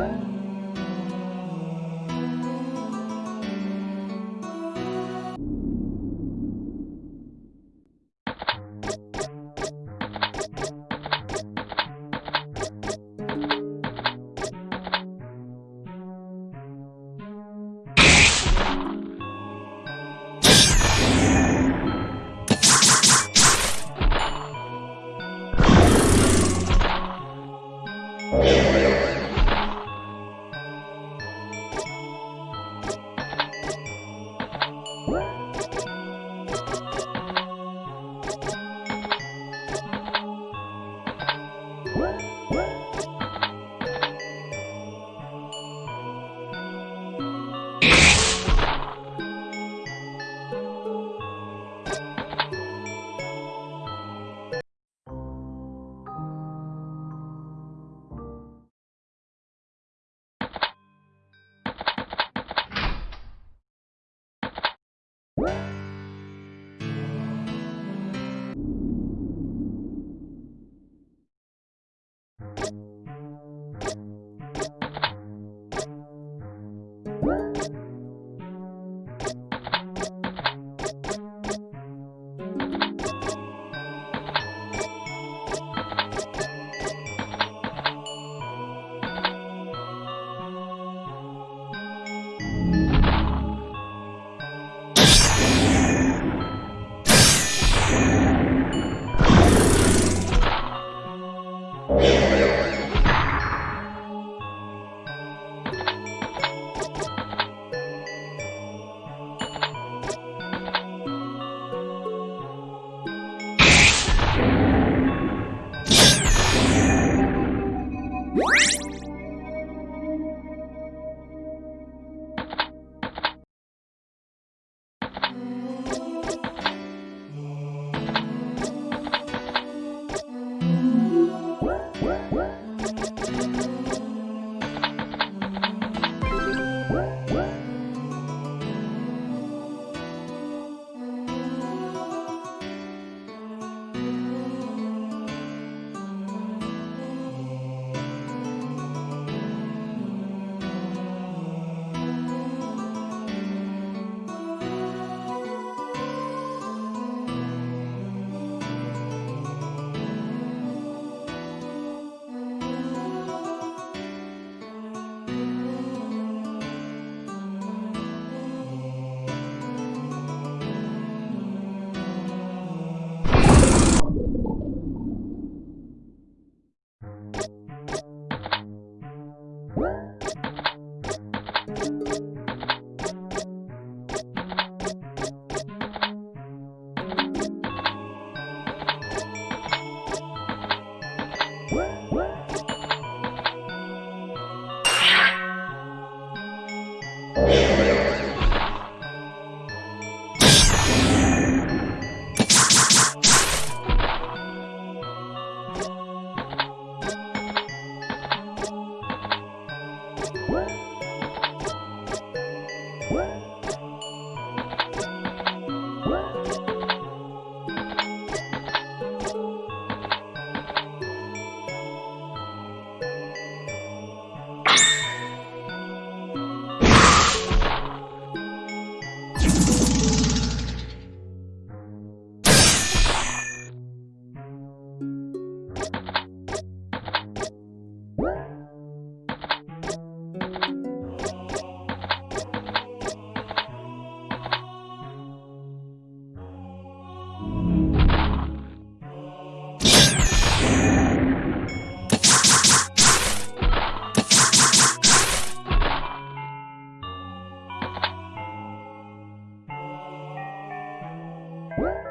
Bye. Amen. What?